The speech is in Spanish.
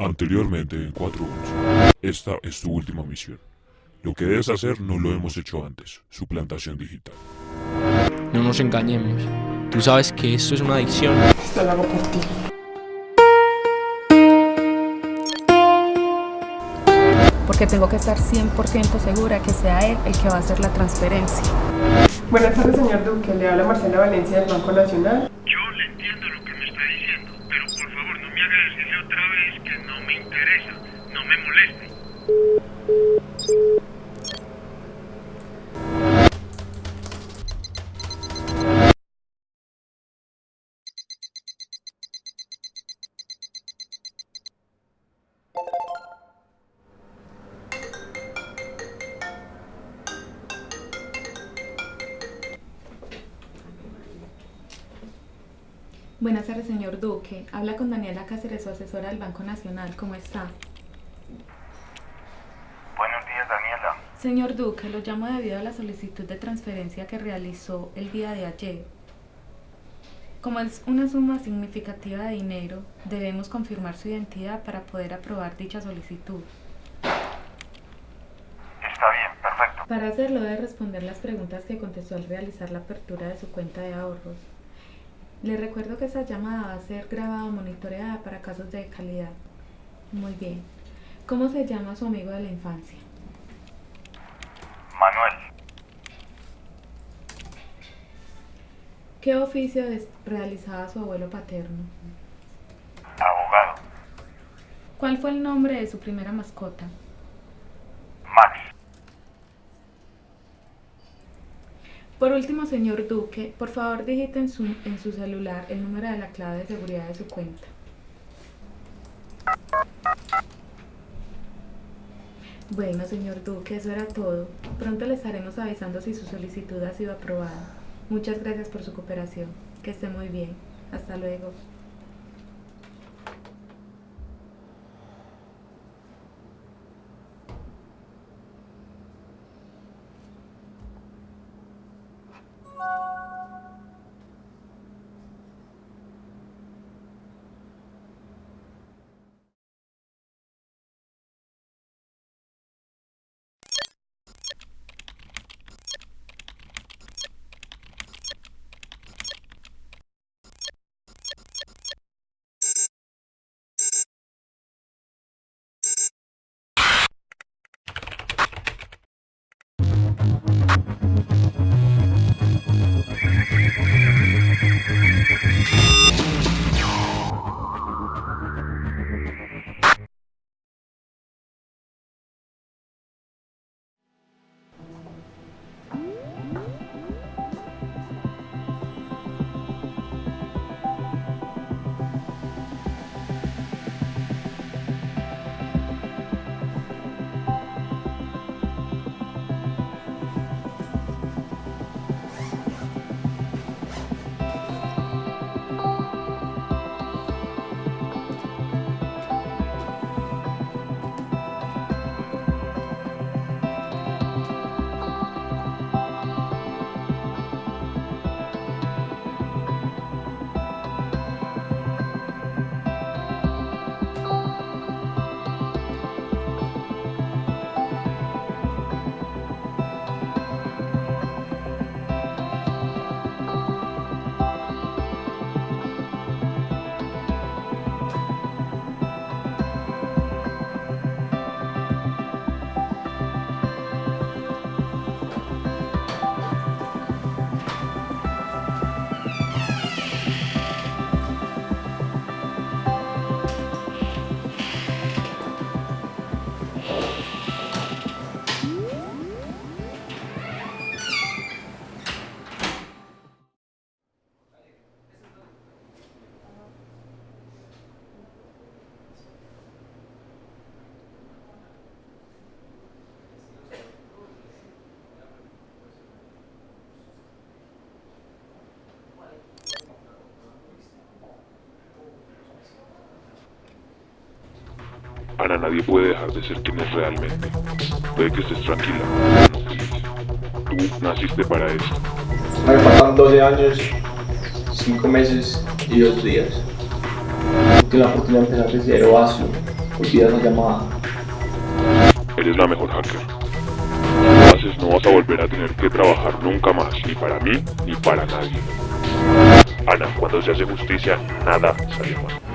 Anteriormente en 411. Esta es tu última misión. Lo que debes hacer no lo hemos hecho antes. Suplantación digital. No nos engañemos. Tú sabes que esto es una adicción. Esto lo hago por ti. Porque tengo que estar 100% segura que sea él el que va a hacer la transferencia. Buenas tardes, señor Duque. Le habla Marcela Valencia del Banco Nacional. Yo le entiendo lo que me está diciendo, pero por favor no me haga decirle otra vez que no me interesa, no me moleste. Buenas tardes, señor Duque. Habla con Daniela Cáceres, su asesora del Banco Nacional. ¿Cómo está? Buenos días, Daniela. Señor Duque, lo llamo debido a la solicitud de transferencia que realizó el día de ayer. Como es una suma significativa de dinero, debemos confirmar su identidad para poder aprobar dicha solicitud. Está bien, perfecto. Para hacerlo debe responder las preguntas que contestó al realizar la apertura de su cuenta de ahorros. Le recuerdo que esta llamada va a ser grabada o monitoreada para casos de calidad. Muy bien. ¿Cómo se llama su amigo de la infancia? Manuel, ¿Qué oficio realizaba su abuelo paterno? abogado. ¿Cuál fue el nombre de su primera mascota? Max, Por último, señor Duque, por favor digite en su, en su celular el número de la clave de seguridad de su cuenta. Bueno, señor Duque, eso era todo. Pronto le estaremos avisando si su solicitud ha sido aprobada. Muchas gracias por su cooperación. Que esté muy bien. Hasta luego. Ana nadie puede dejar de ser quien es realmente. Puede que estés tranquila. No. Tú naciste para esto. Me faltan 12 años, 5 meses y 2 días. Tuve la oportunidad de empezar de cero, Asu. olvida esa llamada. Eres la mejor hacker. Haces, no vas a volver a tener que trabajar nunca más, ni para mí, ni para nadie. Ana, cuando se hace justicia, nada sale mal.